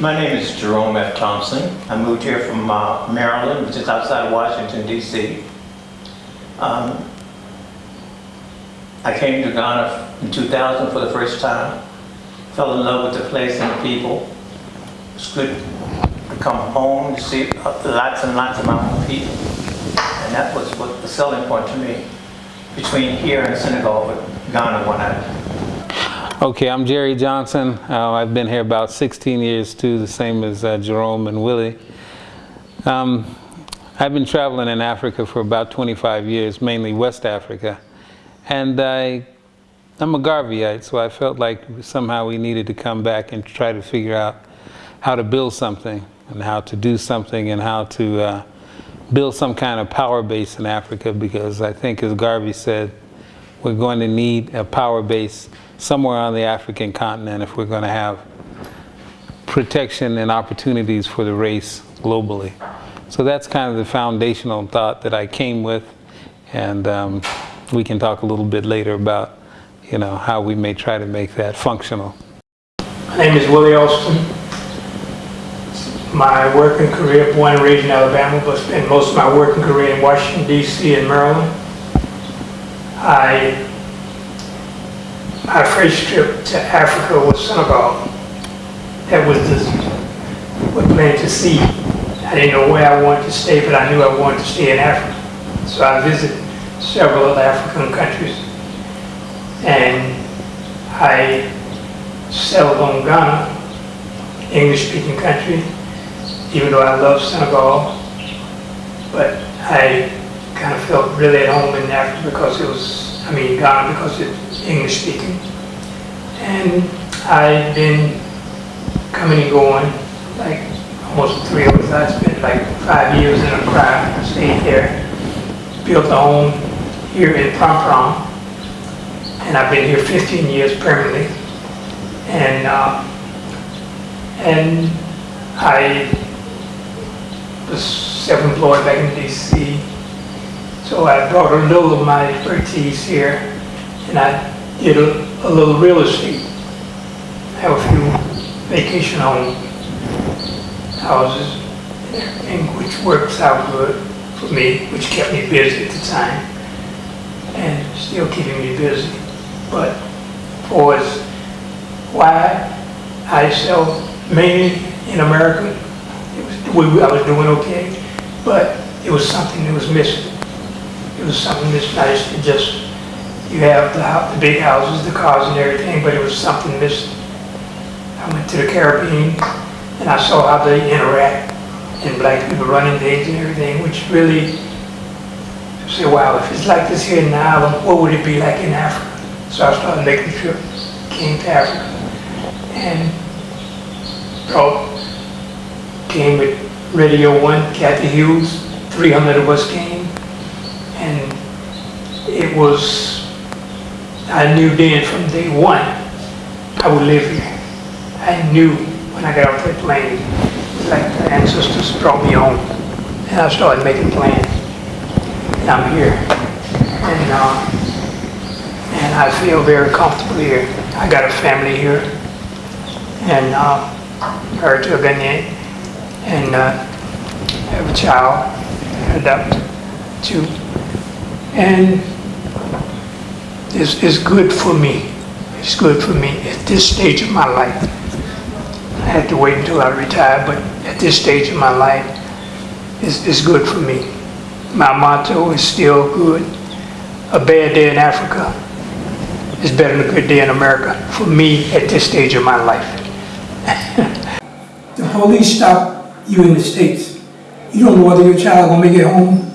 My name is Jerome F. Thompson. I moved here from uh, Maryland, which is outside of Washington, D.C. Um, I came to Ghana in 2000 for the first time. Fell in love with the place and the people. It's good to come home to see uh, lots and lots of mountain people. And that was what the selling point to me between here and Senegal, but Ghana won out. Okay, I'm Jerry Johnson. Uh, I've been here about 16 years too, the same as uh, Jerome and Willie. Um, I've been traveling in Africa for about 25 years, mainly West Africa. And I, I'm a Garveyite, so I felt like somehow we needed to come back and try to figure out how to build something and how to do something and how to uh, build some kind of power base in Africa because I think as Garvey said, we're going to need a power base somewhere on the African continent if we're going to have protection and opportunities for the race globally. So that's kind of the foundational thought that I came with and um, we can talk a little bit later about you know how we may try to make that functional. My name is Willie Austin. My work working career, born and raised in Alabama, but spent most of my working career in Washington, D.C. and Maryland. I, my first trip to Africa was Senegal. That was the, what planned to see. I didn't know where I wanted to stay, but I knew I wanted to stay in Africa. So I visited several other African countries. And I settled on Ghana, English-speaking country, even though I love Senegal. But I kind of felt really at home in Africa because it was, I mean, Ghana because it's English speaking. And I've been coming and going, like almost three of us. I spent like five years in Accra, stayed there, built a home here in Prampram. And I've been here 15 years permanently. And, uh, and I was self-employed back in DC. So I brought a little of my expertise here and I did a, a little real estate. I have a few vacation home houses and which works out good for me, which kept me busy at the time and still keeping me busy. But for as why I sell mainly in America we, I was doing okay, but it was something that was missing. It was something that's nice to just, you have the, the big houses, the cars and everything, but it was something missing. I went to the Caribbean and I saw how they interact and black people running things and everything, which really I say, wow, if it's like this here in the island, what would it be like in Africa? So I started making the trip, came to Africa, and brought came with Radio 1, Cathy Hughes, 300 of us came. It was, I knew then from day one, I would live here. I knew when I got off that plane, like the ancestors brought me home. And I started making plans. And I'm here. And, uh, and I feel very comfortable here. I got a family here. And uh, a Ghanaian and uh, have a child, adopt two. And this is good for me. It's good for me at this stage of my life. I had to wait until I retired, but at this stage of my life, it's, it's good for me. My motto is still good. A bad day in Africa is better than a good day in America for me at this stage of my life. the police stop you in the States, you don't know whether your child gonna make it home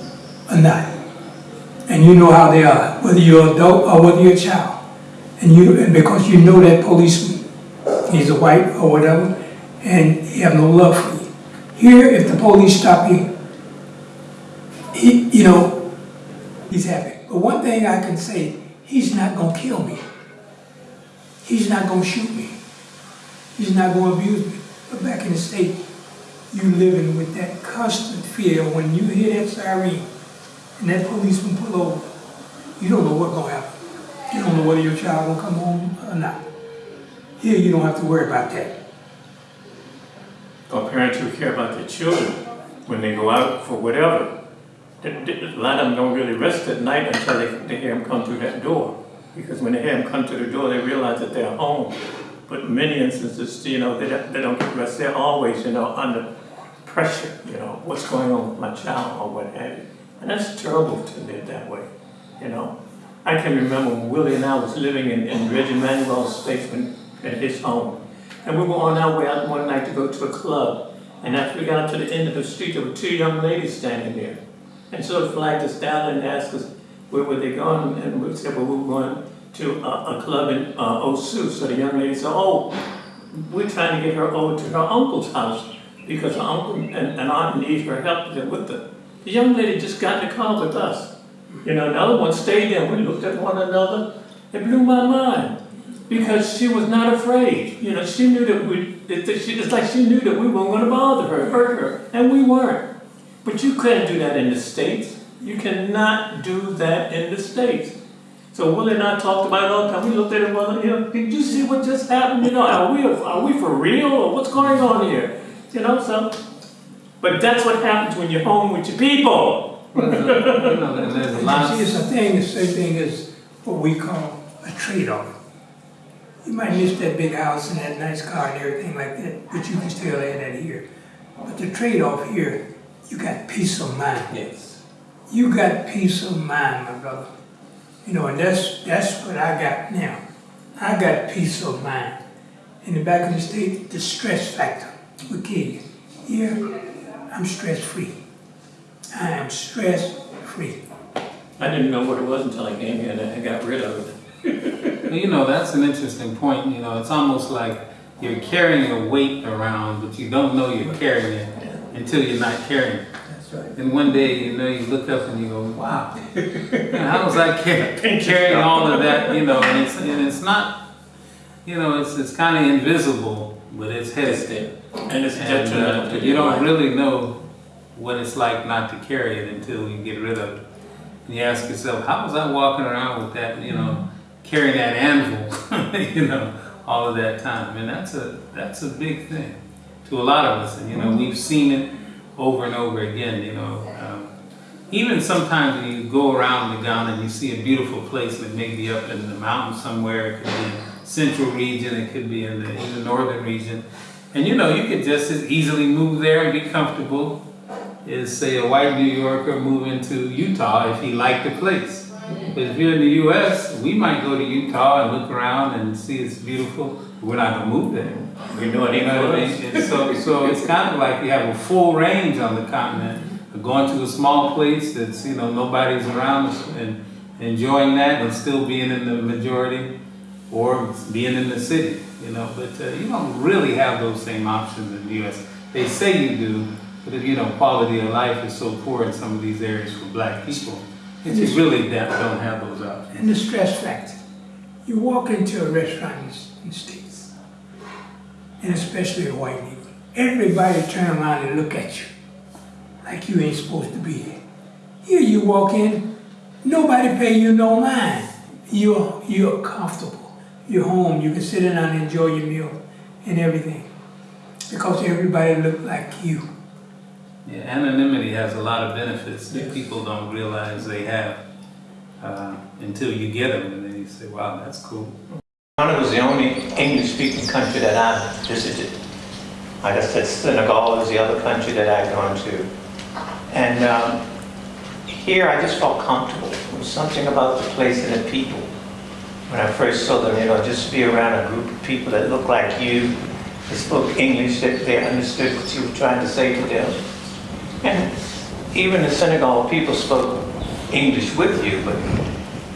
or not. And you know how they are, whether you're an adult or whether you're a child. And you, and because you know that policeman, he's a white or whatever, and he have no love for you. Here, if the police stop you, he, you know, he's happy. But one thing I can say, he's not gonna kill me. He's not gonna shoot me. He's not gonna abuse me. But back in the state, you living with that constant fear when you hear that siren and that policeman pull over, you don't know what's going to happen. You don't know whether your child will come home or not. Here, you don't have to worry about that. or parents who care about their children when they go out for whatever. A lot of them don't really rest at night until they, they hear them come through that door. Because when they hear them come to the door, they realize that they're home. But many instances, you know, they they don't get rest. They're always, you know, under pressure, you know, what's going on with my child or what have you. And that's terrible to live that way, you know. I can remember when Willie and I was living in, in Reggie Manuel's basement at his home. And we were on our way out one night to go to a club. And after we got to the end of the street, there were two young ladies standing there. And sort of flagged us down and asked us where were they going. And we said, well, we were going to a, a club in uh, Osu. So the young lady said, oh, we're trying to get her over to her uncle's house because her uncle and, and aunt need her help with her. The young lady just got in the car with us. You know, another one stayed there. We looked at one another. It blew my mind because she was not afraid. You know, she knew that we. It's like she knew that we weren't going to bother her, hurt her, and we weren't. But you couldn't do that in the states. You cannot do that in the states. So Willie and I talked about it all the time. We looked at it, well, you know, did you see what just happened? You know, are we are we for real or what's going on here? You know, so. But that's what happens when you're home with your people. Well, uh, you know, and there's a lot See, it's a thing, the same thing as what we call a trade-off. You might miss that big house and that nice car and everything like that, but you can still have that here. But the trade-off here, you got peace of mind. Yes. You got peace of mind, my brother. You know, and that's that's what I got now. I got peace of mind. In the back of the state, the stress factor will kill you. Here, I'm stress free. I am stress free. I didn't know what it was until I came here and I got rid of it. Well, you know, that's an interesting point. You know, it's almost like you're carrying a weight around, but you don't know you're carrying it until you're not carrying it. That's right. And one day, you know, you look up and you go, wow, how was I car- carrying all of that? You know, and it's, and it's not, you know, it's, it's kind of invisible, but it's It's heavy. there. And it's And detrimental uh, to you don't life. really know what it's like not to carry it until you get rid of it. And you ask yourself, how was I walking around with that, you know, carrying that anvil, you know, all of that time? And that's a that's a big thing to a lot of us. And you know, we've seen it over and over again. You know, um, even sometimes when you go around the Ghana and you see a beautiful place that may be up in the mountains somewhere, it could be in central region, it could be in the even northern region. And you know, you could just as easily move there and be comfortable as say a white New Yorker moving to Utah if he liked the place. But if you're in the US, we might go to Utah and look around and see it's beautiful. We're not gonna move there. We know it You ain't know what I mean? So, so it's kind of like you have a full range on the continent. Going to a small place that's, you know, nobody's around and enjoying that and still being in the majority or being in the city, you know. But uh, you don't really have those same options in the US. They say you do, but if, you know, quality of life is so poor in some of these areas for black people, It's really don't don't have those options. And the stress factor. You walk into a restaurant in the- States, and especially a white neighborhood, everybody turn around and look at you like you ain't supposed to be there. Here you walk in, nobody pay you no mind. You're, you're comfortable. You're home. You can sit down and enjoy your meal and everything. Because everybody look like you. Yeah, anonymity has a lot of benefits that people don't realize they have uh, until you get them, and then you say, "Wow, that's cool." Ghana was the only English-speaking country that I visited. Like I said, Senegal was the other country that I'd gone to. And um, here I just felt comfortable. There was something about the place and the people. When I first saw them, you know, just to be around a group of people that looked like you, they spoke English, that they understood what you were trying to say to them. And even in Senegal, people spoke English with you, but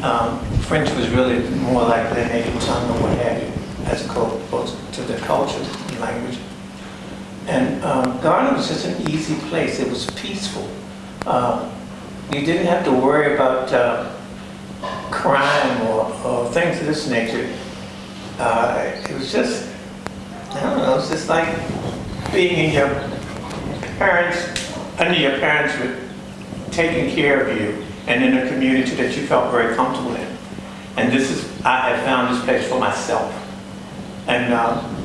um, French was really more like their native tongue or what have you, as opposed to their culture and language. And um, Ghana was just an easy place. It was peaceful. Uh, you didn't have to worry about uh, crime or, or things of this nature. Uh, it was just, I don't know, it's just like being in your parents, under your parents were taking care of you and in a community that you felt very comfortable in. And this is, I have found this place for myself. And um,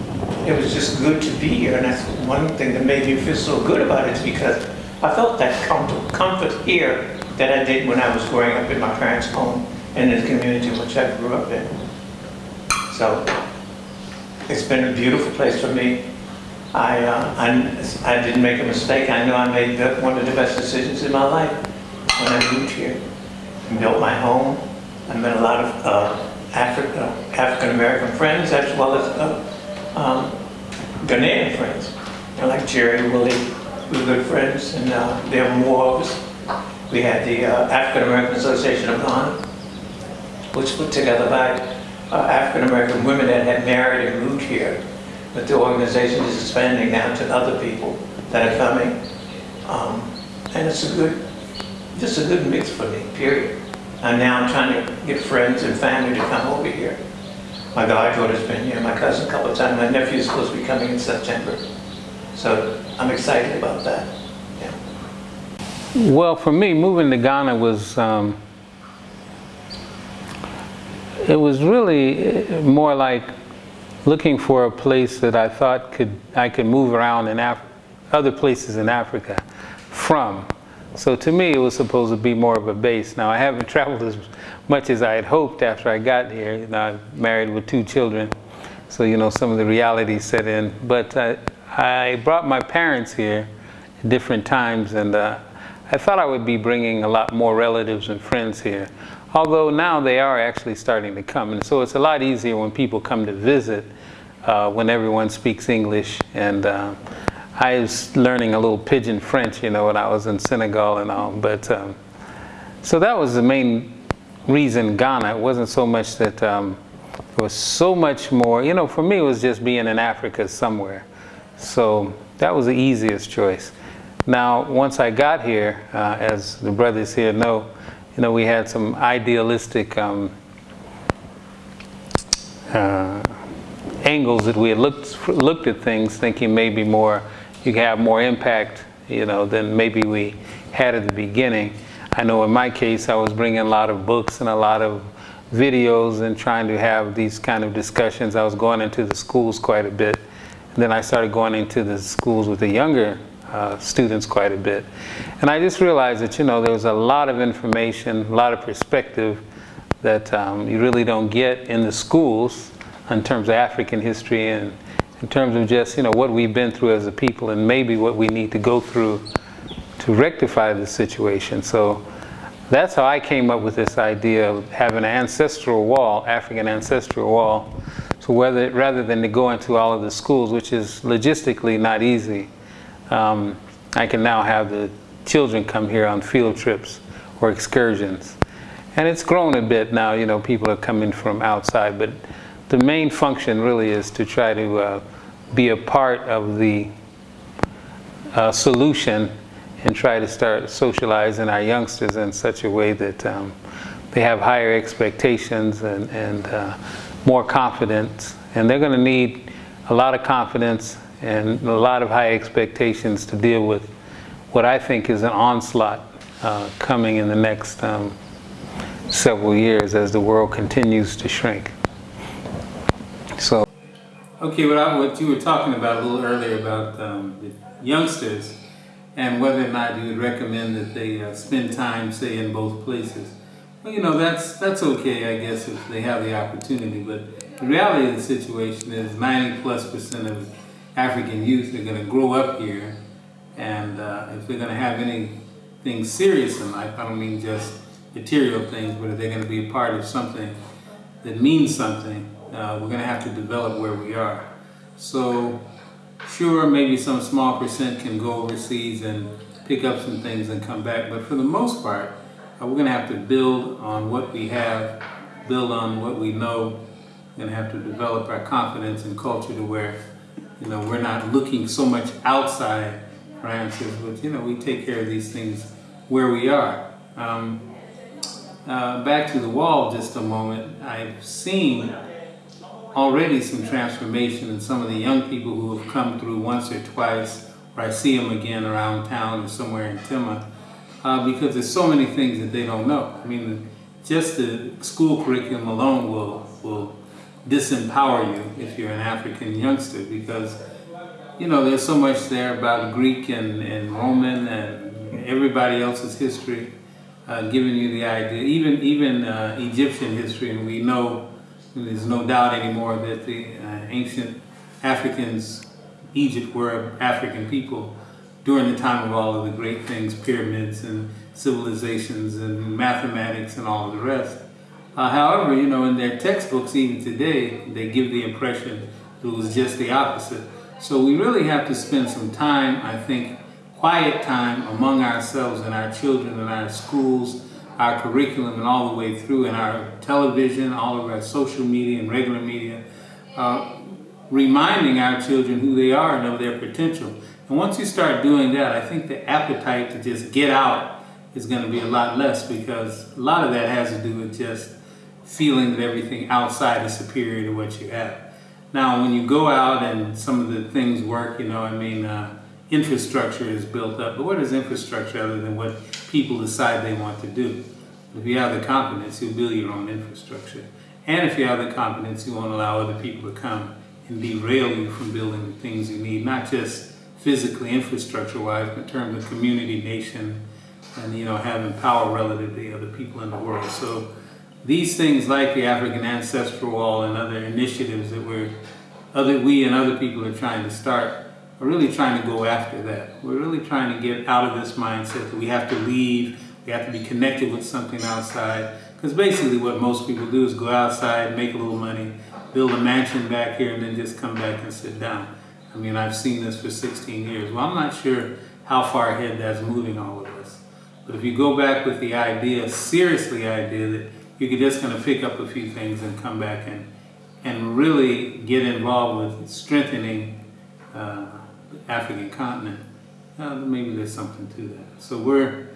it was just good to be here, and that's one thing that made me feel so good about it, is because I felt that comfort, comfort here that I did when I was growing up in my parents' home and in the community in which I grew up in. So, it's been a beautiful place for me. I, uh, I, I didn't make a mistake. I know I made the- one of the best decisions in my life when I moved here and built my home. I met a lot of uh, Afri- uh, African-American friends as well as uh, um, Ghanaian friends. You know, like Jerry, Willie, we were good friends, and uh, there were more of us. We had the uh, African-American Association of Ghana, which was put together by African-American women that had married and moved here. But the organization is expanding now to other people that are coming. Um, And it's a good, just a good mix for me, period. And now I'm trying to get friends and family to come over here. My goddaughter's been here, my cousin a couple of times, my nephew's supposed to be coming in September. So I'm excited about that. Yeah. Well, for me, moving to Ghana was, um, it was really uh, more like looking for a place that I thought could, I could move around in Af- other places in Africa from. So to me, it was supposed to be more of a base. Now, I haven't traveled as much as I had hoped after I got here. You know, I'm married with two children, so you know some of the realities set in. But uh, I brought my parents here at different times, and uh, I thought I would be bringing a lot more relatives and friends here. Although now they are actually starting to come, and so it's a lot easier when people come to visit uh, when everyone speaks English. And uh, I was learning a little pidgin French, you know, when I was in Senegal and all. But um, so that was the main reason Ghana. It wasn't so much that um, was so much more. You know, for me, it was just being in Africa somewhere. So that was the easiest choice. Now, once I got here, uh, as the brothers here know, you know, we had some idealistic um, uh, angles that we had looked looked at things, thinking maybe more you have more impact, you know, than maybe we had at the beginning. I know in my case, I was bringing a lot of books and a lot of videos and trying to have these kind of discussions. I was going into the schools quite a bit. And then I started going into the schools with the younger uh, students quite a bit. And I just realized that, you know, there was a lot of information, a lot of perspective that um, you really don't get in the schools in terms of African history and in terms of just, you know, what we've been through as a people and maybe what we need to go through to rectify the situation. So that's how I came up with this idea of having an ancestral wall, African ancestral wall. So whether, rather than to go into all of the schools, which is logistically not easy, um, I can now have the children come here on field trips or excursions. And it's grown a bit now, you know, people are coming from outside, but the main function really is to try to uh, be a part of the uh, solution and try to start socializing our youngsters in such a way that um, they have higher expectations and, and uh, more confidence. And they're going to need a lot of confidence and a lot of high expectations to deal with what I think is an onslaught uh, coming in the next um, several years as the world continues to shrink. So, okay, what, I, what you were talking about a little earlier about um, the youngsters and whether or not you would recommend that they uh, spend time, say, in both places. Well, you know, that's that's okay, I guess, if they have the opportunity. But the reality of the situation is 90 plus percent of African youth they are going to grow up here, and uh, if they're going to have anything serious in life, I don't mean just material things, but if they're going to be a part of something that means something, uh, we're going to have to develop where we are. So, sure, maybe some small percent can go overseas and pick up some things and come back, but for the most part, uh, we're going to have to build on what we have, build on what we know, to have to develop our confidence and culture to where, you know, we're not looking so much outside for answers, but, you know, we take care of these things where we are. Um, uh, back to the wall just a moment, I've seen already some transformation in some of the young people who have come through once or twice, or I see them again around town or somewhere in Tema, uh, because there's so many things that they don't know. I mean, just the school curriculum alone will, will disempower you if you're an African youngster because you know there's so much there about Greek and, and Roman and everybody else's history uh, giving you the idea even even uh, Egyptian history. And we know there's no doubt anymore that the uh, ancient Africans Egypt were African people during the time of all of the great things pyramids and civilizations and mathematics and all of the rest uh, however, you know, in their textbooks even today, they give the impression it was just the opposite. So we really have to spend some time, I think, quiet time among ourselves and our children and our schools, our curriculum and all the way through and our television, all of our social media and regular media, uh, reminding our children who they are and of their potential. And once you start doing that, I think the appetite to just get out is going to be a lot less because a lot of that has to do with just feeling that everything outside is superior to what you have. Now, when you go out and some of the things work, you know, I mean, uh, infrastructure is built up. But what is infrastructure other than what people decide they want to do? If you have the confidence, you'll build your own infrastructure. And if you have the confidence, you won't allow other people to come and derail you from building the things you need, not just physically, infrastructure-wise, but in terms of community, nation, and, you know, having power relative to the other people in the world. So these things like the African Ancestral Wall and other initiatives that we're, other, we and other people are trying to start are really trying to go after that. We're really trying to get out of this mindset that we have to leave, we have to be connected with something outside. Because basically what most people do is go outside, make a little money, build a mansion back here, and then just come back and sit down. I mean, I've seen this for 16 years. Well, I'm not sure how far ahead that's moving all of us. But if you go back with the idea, seriously idea that you could just kind of pick up a few things and come back and, and really get involved with strengthening uh, the African continent, uh, maybe there's something to that. So we're,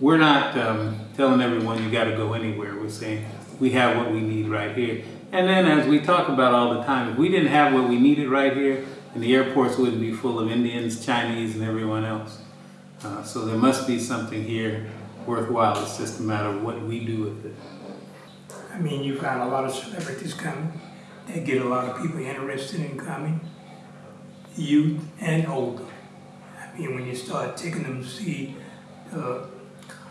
we're not um, telling everyone you got to go anywhere. We're saying we have what we need right here. And then as we talk about all the time, if we didn't have what we needed right here, and the airports wouldn't be full of Indians, Chinese, and everyone else. Uh, so there must be something here worthwhile. It's just a matter of what we do with it. I mean, you've got a lot of celebrities coming. They get a lot of people interested in coming, youth and older. I mean, when you start taking them to see the,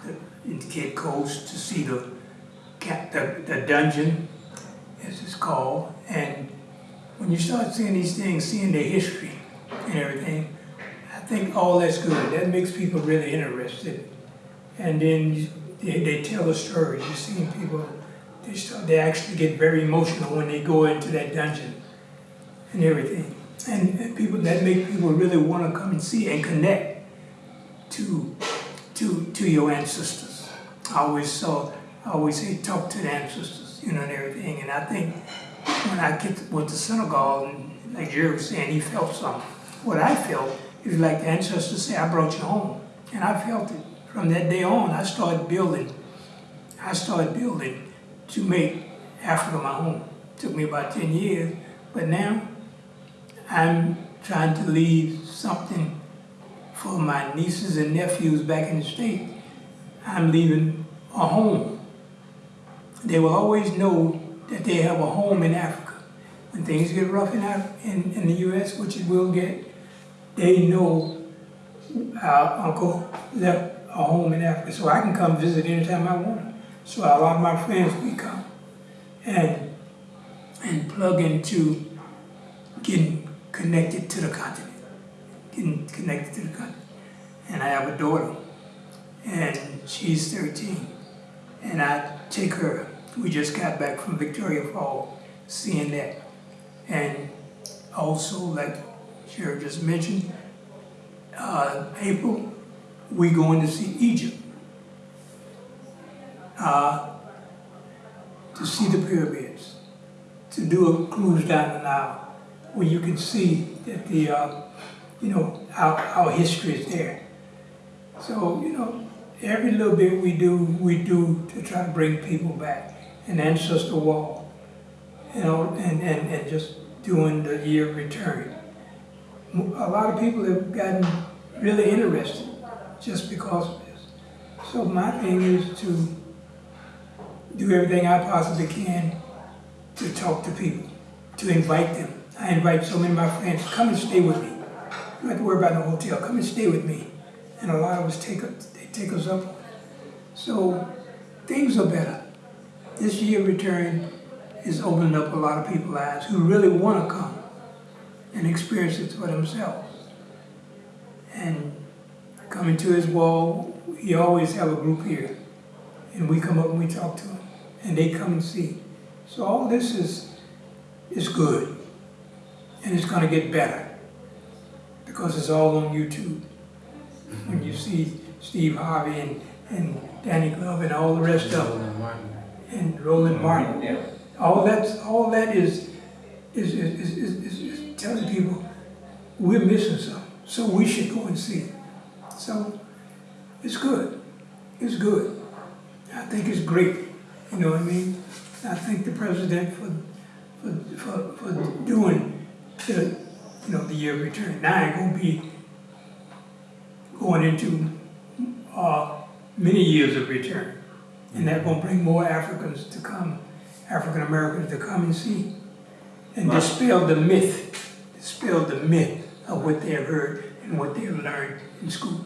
the in Cape Coast to see the, the the dungeon, as it's called, and when you start seeing these things, seeing their history and everything, I think all that's good. That makes people really interested. And then you- they, they tell the stories. You're seeing people, they, start, they actually get very emotional when they go into that dungeon and everything. And, and people that make people really want to come and see and connect to to to your ancestors. I always saw, I always say, talk to the ancestors, you know, and everything. And I think when I get to, went to Senegal, and like Jerry was saying, he felt something. What I felt is like the ancestors say, I brought you home, and I felt it. From that day on, I started building. I started building to make Africa my home. It took me about ten years, but now I'm trying to leave something for my nieces and nephews back in the state. I'm leaving a home. They will always know that they have a home in Africa. When things get rough in, Af- in, in the U.S., which it will get, they know our uncle left a home in Africa, so I can come visit anytime I want. So a lot of my friends, we come and and plug into getting connected to the continent, getting connected to the continent. And I have a daughter, and she's 13, and I take her. We just got back from Victoria Falls, seeing that, and also like Sheriff just mentioned, uh, April, we going to see Egypt. Uh, to see the pyramids, to do a cruise down the Nile, where you can see that the, uh, you know, our, our history is there. So, you know, every little bit we do, we do to try to bring people back. An ancestor wall, you know, and, and, and just doing the year of return. A lot of people have gotten really interested just because of this. So my thing is to do everything I possibly can to talk to people to invite them. I invite so many of my friends, come and stay with me. You don't have to worry about no hotel, come and stay with me. And a lot of us take, they take us up. So things are better. This year return is opening up a lot of people's eyes who really want to come and experience it for themselves. And coming to his wall, he always have a group here. And we come up and we talk to them, and they come and see. So all this is, is good. And it's gonna get better. Because it's all on YouTube. When you see Steve Harvey and, and Danny Glover and all the rest of them, and Roland Martin. Yeah. All that's, all that is, is, is, is, is, is- is telling people, we're missing something, so we should go and see it. So, it's good, it's good. I think it's great, you know what I mean? I thank the president for, for, for, for doing the, you know, the year of return. Now I ain't gonna be going into, uh, many years of return. And that's gonna bring more Africans to come, African Americans to come and see. And dispel the myth, dispel the myth of what they have heard and what they have learned in school.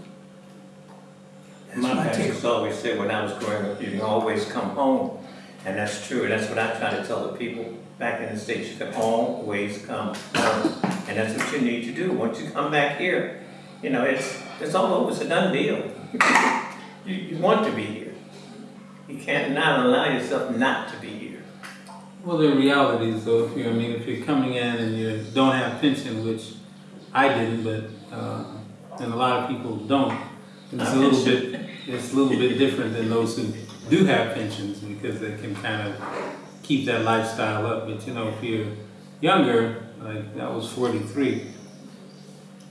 That's My my parents always said when I was growing up, you can always come home. And that's true, and that's what I try to tell the people back in the States, you can always come home. And that's what you need to do, once you come back here, you know, it's, it's all over, it's a done deal. You, you want to be here. You can't not allow yourself not to be here. Well, the reality is though, if you, I mean, if you're coming in and you don't have pension, which I didn't, but, uh, and a lot of people don't, it's a little bit, it's a little bit different than those who do have pensions because they can kind of keep that lifestyle up. But you know, if you're younger, like I was forty-three,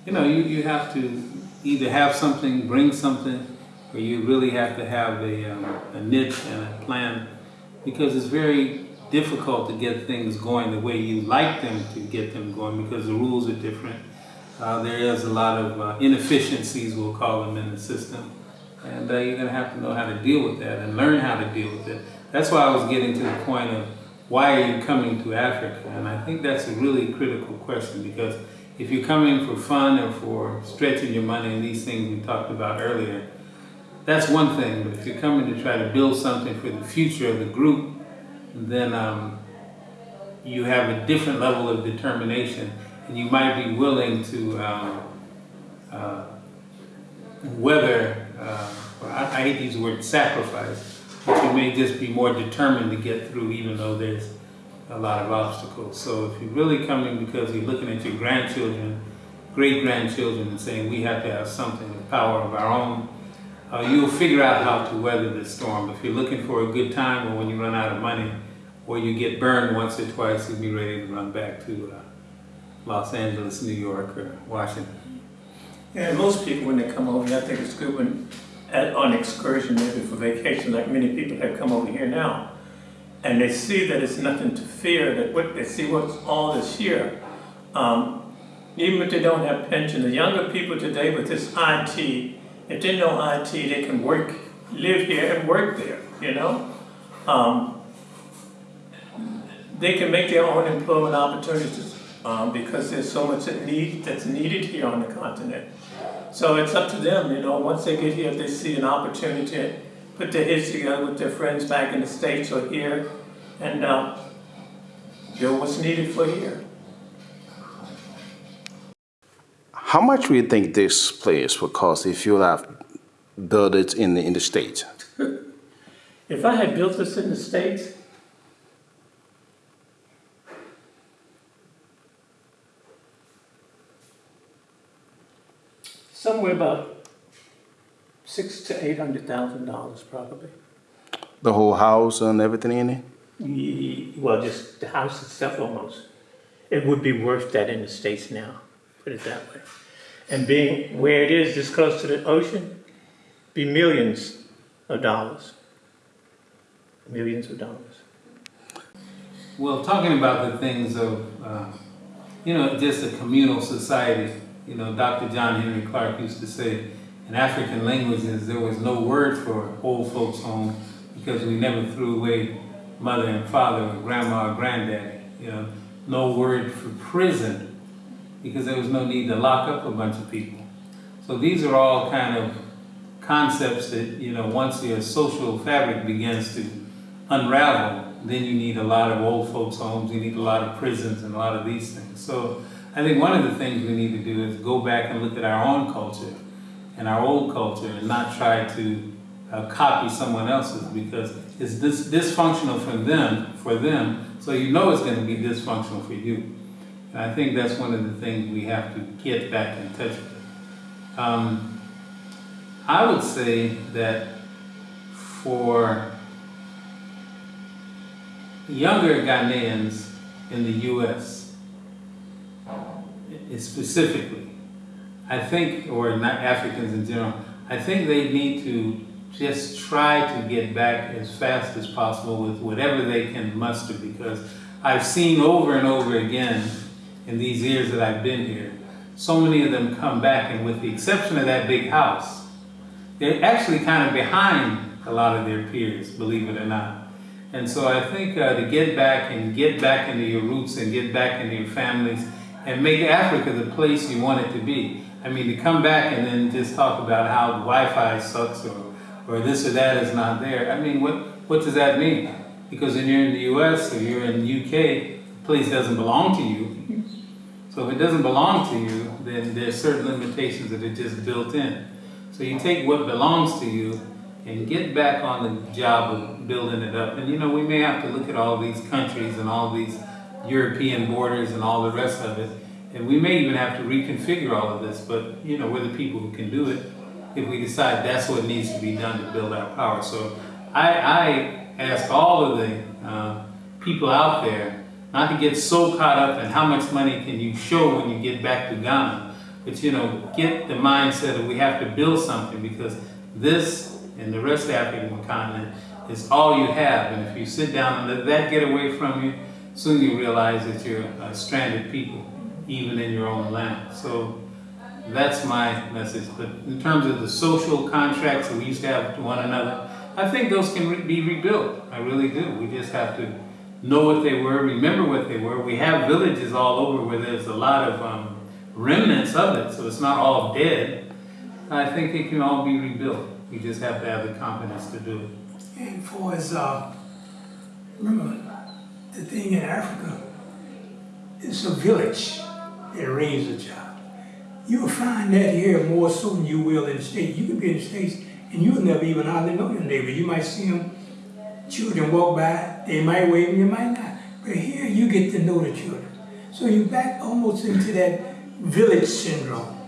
you know, you, you have to either have something, bring something, or you really have to have a, um, a niche and a plan because it's very difficult to get things going the way you like them to get them going because the rules are different. Uh, there is a lot of uh, inefficiencies, we'll call them, in the system. And uh, you're going to have to know how to deal with that and learn how to deal with it. That's why I was getting to the point of why are you coming to Africa? And I think that's a really critical question because if you're coming for fun or for stretching your money and these things we talked about earlier, that's one thing. But if you're coming to try to build something for the future of the group, then um, you have a different level of determination and you might be willing to um, uh, weather, uh, I, hate to use the word sacrifice, but you may just be more determined to get through even though there's a lot of obstacles. So if you're really coming because you're looking at your grandchildren, great grandchildren and saying we have to have something, the power of our own, uh, you'll figure out how to weather the storm. If you're looking for a good time or when you run out of money or you get burned once or twice, you'll be ready to run back to uh, Los Angeles, New York, or Washington. Yeah, most people, when they come over here, I think it's good when, at, on excursion, maybe for vacation, like many people have come over here now, and they see that it's nothing to fear, that what, they see what's all this here. Um, even if they don't have pension, the younger people today with this IT, if they know IT, they can work, live here and work there, you know? Um, they can make their own employment opportunities um, because there's so much that need, that's needed here on the continent. So it's up to them, you know, once they get here, if they see an opportunity to put their heads together with their friends back in the States or here and uh, do what's needed for here. How much do you think this place would cost if you have built it in the, in the States? If I had built this in the States, somewhere about six to eight hundred thousand dollars probably. The whole house and everything in it? Ye- Well, just the house itself almost. It would be worth that in the States now, put it that way. And being where it is, this close to the ocean, be millions of dollars. Millions of dollars. Well, talking about the things of, uh, you know, just a communal society, you know, Dr. John Henrik Clarke used to say, in African languages, there was no word for old folks' home because we never threw away mother and father or grandma or granddaddy, you know. no word for prison because there was no need to lock up a bunch of people. So these are all kind of concepts that, you know, once your social fabric begins to unravel, then you need a lot of old folks' homes, you need a lot of prisons and a lot of these things. So I think one of the things we need to do is go back and look at our own culture and our old culture and not try to uh, copy someone else's because it's dis- dysfunctional for them, for them, so you know it's going to be dysfunctional for you. And I think that's one of the things we have to get back in touch with. Um, I would say that for younger Ghanaians in the U.S., specifically, I think, or not Africans in general, I think they need to just try to get back as fast as possible with whatever they can muster because I've seen over and over again in these years that I've been here, so many of them come back and with the exception of that big house, they're actually kind of behind a lot of their peers, believe it or not. And so I think uh, to get back and get back into your roots and get back into your families and make Africa the place you want it to be. I mean, to come back and then just talk about how Wi-Fi sucks or, or this or that is not there. I mean, what, what does that mean? Because when you're in the US or you're in the UK, the place doesn't belong to you. So if it doesn't belong to you, then there's certain limitations that are just built in. So you take what belongs to you and get back on the job of building it up. And you know, we may have to look at all these countries and all these European borders and all the rest of it. And we may even have to reconfigure all of this, but you know, we're the people who can do it if we decide that's what needs to be done to build our power. So I, I ask all of the uh, people out there not to get so caught up in how much money can you show when you get back to Ghana, but you know, get the mindset that we have to build something because this and the rest of the African continent is all you have. And if you sit down and let that get away from you, soon you realize that you're uh, stranded people, even in your own land. So that's my message. But in terms of the social contracts that we used to have to one another, I think those can re- be rebuilt. I really do. We just have to know what they were, remember what they were. We have villages all over where there's a lot of um, remnants of it, so it's not all dead. I think it can all be rebuilt. We just have to have the confidence to do it. And for as, uh, remember, the thing in Africa, it's a village that raises a child. You'll find that here more so than you will in the States. You can be in the States and you'll never even hardly know your neighbor. You might see them, children walk by, they might wave and you might not. But here you get to know the children. So you're back almost into that village syndrome.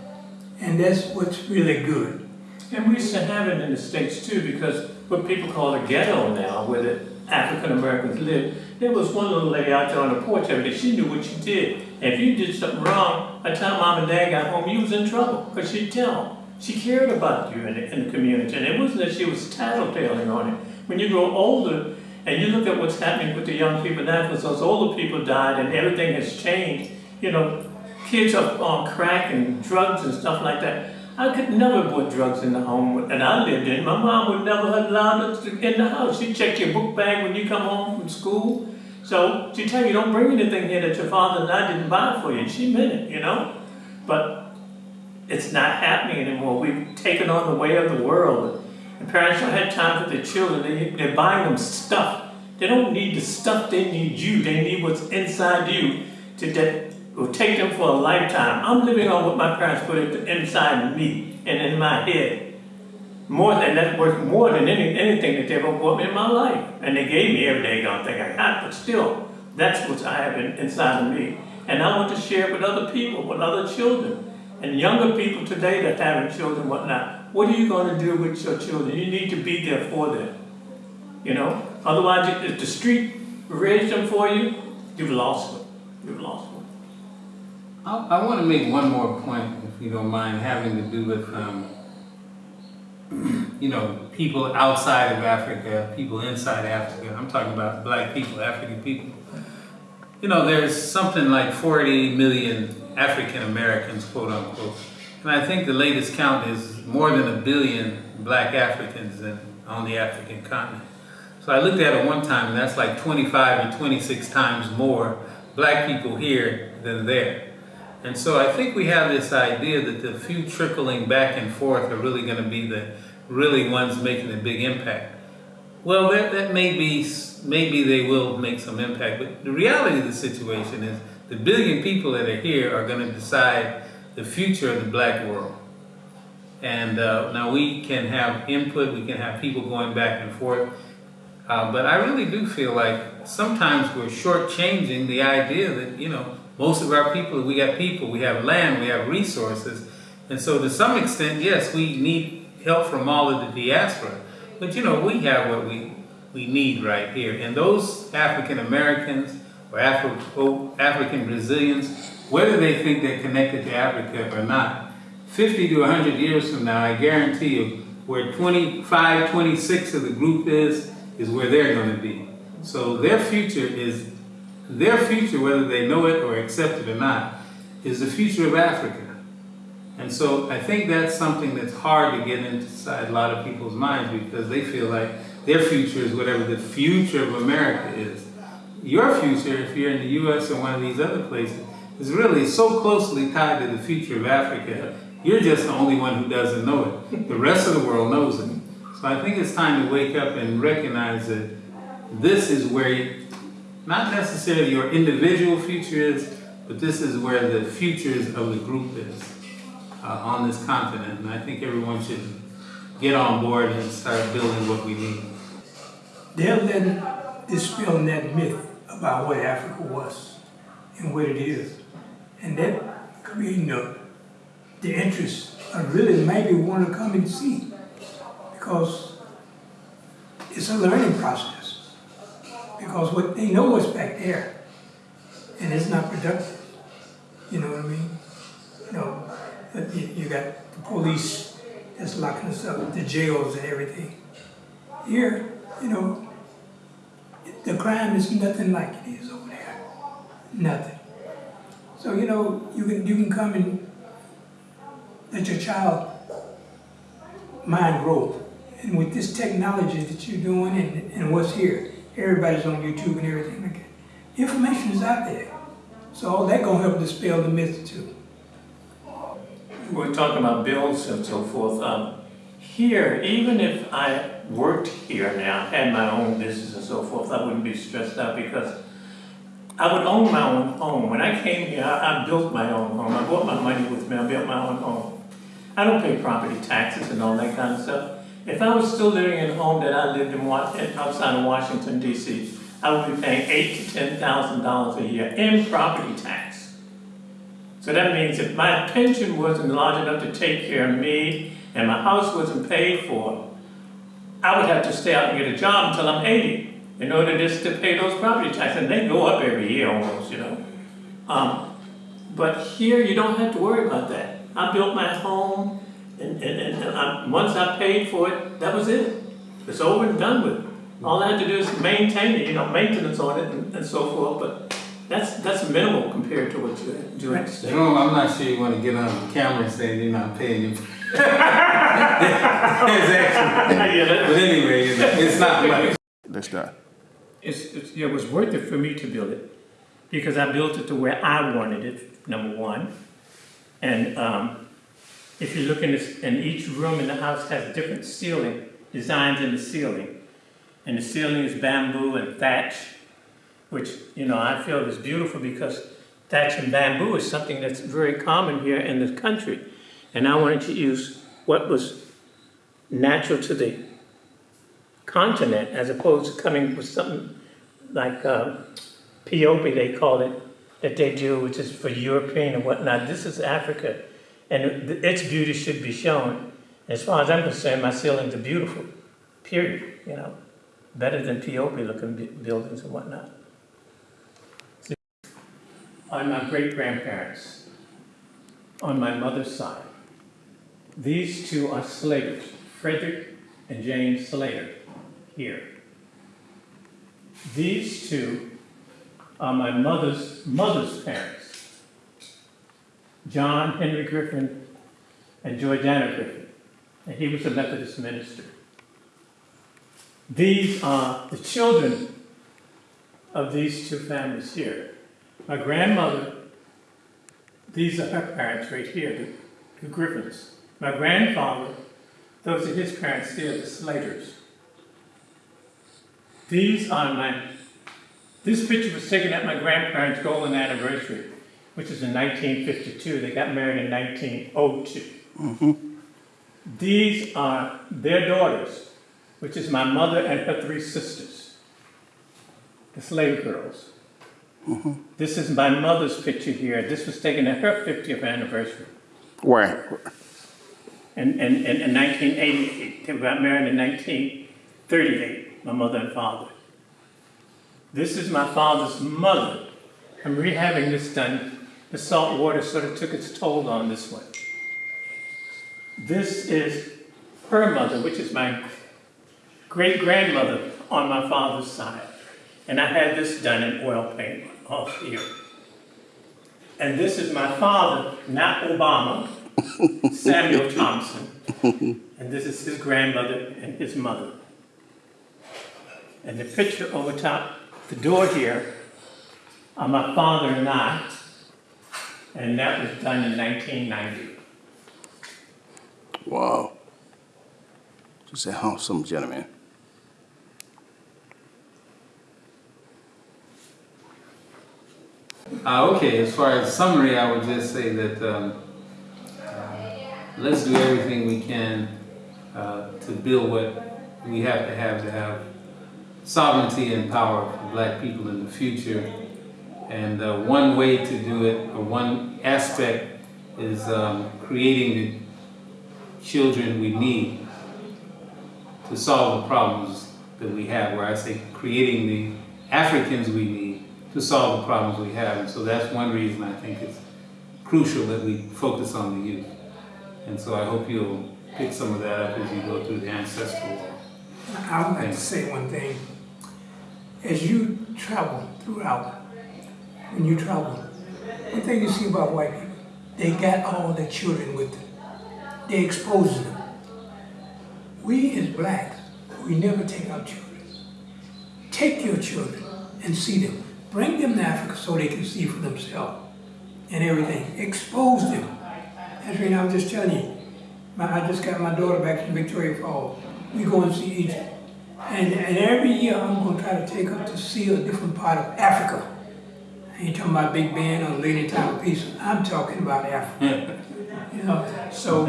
And that's what's really good. And we used to have it in the States too, because what people call a ghetto now, where the African Americans live, there was one little lady out there on the porch every day, she knew what you did. And if you did something wrong, by the time mom and dad got home, you was in trouble, because she'd tell. them. She cared about you in the, in the community, and it wasn't that she was tattletaling on it. When you grow older, and you look at what's happening with the young people now, because those older people died and everything has changed, you know, kids are on crack and drugs and stuff like that. I could never put drugs in the home that I lived in. My mom would never have allowed us in the house. She'd check your book bag when you come home from school. So she'd tell you, don't bring anything here that your father and I didn't buy for you. And she meant it, you know? But it's not happening anymore. We've taken on the way of the world. And parents don't have time for their children. They, they're buying them stuff. They don't need the stuff, they need you. They need what's inside you to will take them for a lifetime. I'm living on what my parents put inside me and in my head. More than that's worth more than any, anything that they ever bought me in my life. And they gave me every day gonna think I got, but still, that's what I have in, inside of me. And I want to share it with other people, with other children. And younger people today that having children, whatnot, what are you gonna do with your children? You need to be there for them. You know? Otherwise, if the street raised them for you, you've lost them. You've lost them. I, I want to make one more point, if you don't mind, having to do with, um, you know, people outside of Africa, people inside Africa. I'm talking about black people, African people. You know, there's something like 40 million African Americans, quote unquote. And I think the latest count is more than a billion black Africans in, on the African continent. So I looked at it one time, and that's like 25 or 26 times more black people here than there. And so I think we have this idea that the few trickling back and forth are really going to be the really ones making a big impact. Well, that, that may be, maybe they will make some impact, but the reality of the situation is the billion people that are here are going to decide the future of the black world. And uh, now we can have input, we can have people going back and forth, uh, but I really do feel like sometimes we're shortchanging the idea that, you know, most of our people, we got people, we have land, we have resources. And so to some extent, yes, we need help from all of the diaspora. But you know, we have what we, we need right here. And those African Americans or Afro, oh, African Brazilians, whether they think they're connected to Africa or not, 50 to 100 years from now, I guarantee you, where 25, 26 of the group is, is where they're going to be. So their future is, their future, whether they know it or accept it or not, is the future of Africa. And so I think that's something that's hard to get inside a lot of people's minds because they feel like their future is whatever the future of America is. Your future, if you're in the US or one of these other places, is really so closely tied to the future of Africa. You're just the only one who doesn't know it. The rest of the world knows it. So I think it's time to wake up and recognize that this is where, not necessarily your individual future is, but this is where the futures of the group is uh, on this continent. And I think everyone should get on board and start building what we need. They're letting dispelling that myth about what Africa was and what it is. And that creating the, the interest of really maybe want to come and see. Because it's a learning process. Because what they know what's back there. And it's not productive. You know what I mean? You know, you, you got the police that's locking us up, the jails and everything. Here, you know, the crime is nothing like it is over there. Nothing. So, you know, you can you can come and let your child mind grow. And with this technology that you're doing and, and what's here, everybody's on YouTube and everything like that. Information is out there. So all that gonna help dispel the myth too. We're talking about bills and so forth. Um, here, even if I worked here now, had my own business and so forth, I wouldn't be stressed out because I would own my own home. When I came here, I, I built my own home. I brought my money with me. I built my own home. I don't pay property taxes and all that kind of stuff. If I was still living in a home that I lived in outside of Washington D.C., I would be paying eight to ten thousand dollars a year in property tax. So that means if my pension wasn't large enough to take care of me and my house wasn't paid for, I would have to stay out and get a job until I'm 80 in order just to pay those property taxes. And they go up every year almost, you know. Um, but here you don't have to worry about that. I built my home and, and, and I, once I paid for it, that was it. It's over and done with. All I had to do is maintain it, you know, maintenance on it and, and so forth. But that's that's minimal compared to what you do in the state. Jerome, I'm not sure you want to get on the camera and say you're not paying you. There's actually, Yeah, but anyway, you know, it's not much. Let's start. it's, it's, it was worth it for me to build it because I built it to where I wanted it, number one. And um, if you look in this, and each room in the house has different ceiling, designs in the ceiling. And the ceiling is bamboo and thatch, which, you know, I feel is beautiful because thatch and bamboo is something that's very common here in this country. And I wanted to use what was natural to the continent as opposed to coming with something like uh, they call it, that they do, which is for European and whatnot. This is Africa, and it- its beauty should be shown. As far as I'm concerned, my ceilings are beautiful, period, you know, better than POP looking bu- buildings and whatnot. On my great-grandparents, on my mother's side, these two are Slaters, Frederick and James Slater, here. These two are my mother's mother's parents, John Henry Griffin and Georgiana Griffin, and he was a Methodist minister. These are the children of these two families here. My grandmother, these are her parents right here, the, the Griffins. My grandfather, those are his parents, they're the Slaters. These are my, this picture was taken at my grandparents' golden anniversary, which is in 1952. They got married in 1902. Mm-hmm. These are their daughters, which is my mother and her three sisters, the Slater girls. Mm-hmm. This is my mother's picture here. This was taken at her 50th anniversary Where? in, in, in, in 1988. They got married in 1938, my mother and father. This is my father's mother. I'm rehabbing this done. The salt water sort of took its toll on this one. This is her mother, which is my great grandmother on my father's side. And I had this done in oil paint off here. And this is my father, not Obama, Samuel Thompson. And this is his grandmother and his mother. And the picture over top the door here are my father and I. And that was done in 1990. Wow. Just a handsome gentleman. Uh, okay, as far as summary, I would just say that um, uh, let's do everything we can uh, to build what we have to have to have sovereignty and power for black people in the future. And uh, one way to do it, or one aspect, is um, creating the children we need to solve the problems that we have, where I say creating the Africans we need to solve the problems we have. And so that's one reason I think it's crucial that we focus on the youth. And so I hope you'll pick some of that up as you go through the ancestral wall. I would like to say one thing. As you travel throughout, when you travel, one thing you see about white people, they got all their children with them. They expose them. We as blacks, we never take our children. Take your children and see them. Bring them to Africa so they can see for themselves and everything. Expose them. That's right, I'm just telling you. My, I just got my daughter back from Victoria Falls. We go and see Egypt. And, and every year I'm going to try to take her to see a different part of Africa. I ain't talking about Big Ben or Lady Time of Peace. I'm talking about Africa. you know, so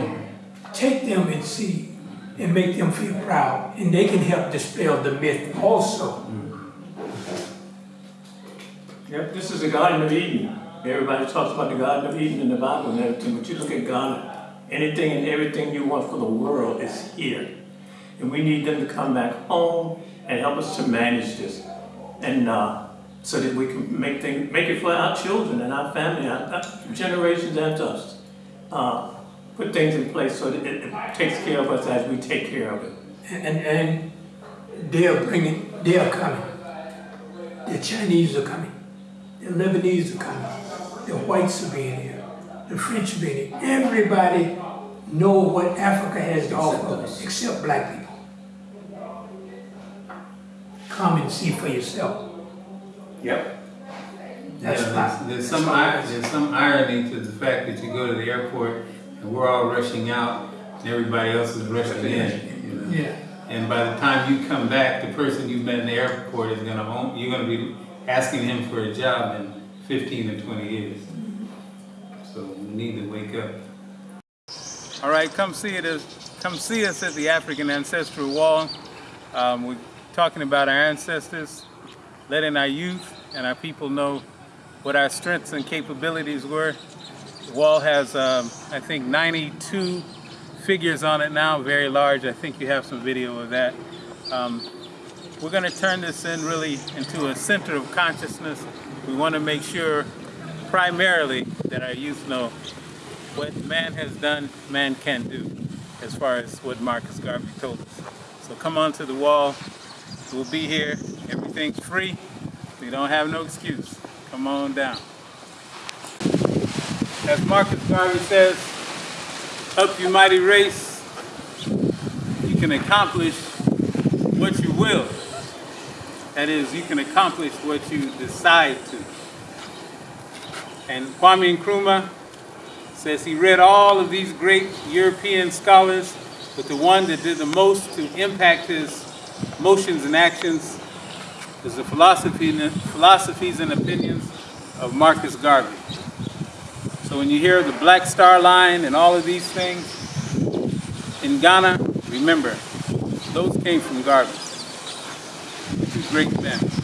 take them and see and make them feel proud. And they can help dispel the myth also. Yep, this is the Garden of Eden. Everybody talks about the Garden of Eden in the Bible and everything, but you look at Ghana, anything and everything you want for the world is here. And we need them to come back home and help us to manage this. And uh, so that we can make things, make it for our children and our family, our, our generations after us. Uh, put things in place so that it, it takes care of us as we take care of it. And, and, and they're bringing, they're coming. The Chinese are coming. The Lebanese are coming. The whites are being here. The French are being here. Everybody know what Africa has to offer except black people. Come and see for yourself. Yep. That's Yeah, my- there's, there's some ir- there's some irony to the fact that you go to the airport and we're all rushing out and everybody else is rushing in. You know? Yeah. And by the time you come back, the person you met in the airport is gonna own, you're gonna be asking him for a job in 15 or 20 years. So we need to wake up. All right, come see it. Come see us at the African Ancestral Wall. Um, we're talking about our ancestors, letting our youth and our people know what our strengths and capabilities were. The wall has, um, I think, 92 figures on it now, very large. I think you have some video of that. Um, we're going to turn this in really into a center of consciousness. We want to make sure primarily that our youth know what man has done, man can do, as far as what Marcus Garvey told us. So come on to the wall. We'll be here. Everything's free. We don't have no excuse. Come on down. As Marcus Garvey says, up you mighty race, you can accomplish what you will. That is, you can accomplish what you decide to. And Kwame Nkrumah says he read all of these great European scholars, but the one that did the most to impact his motions and actions is the philosophy, philosophies and opinions of Marcus Garvey. So when you hear the Black Star Line and all of these things in Ghana, remember, those came from Garvey. Two great men.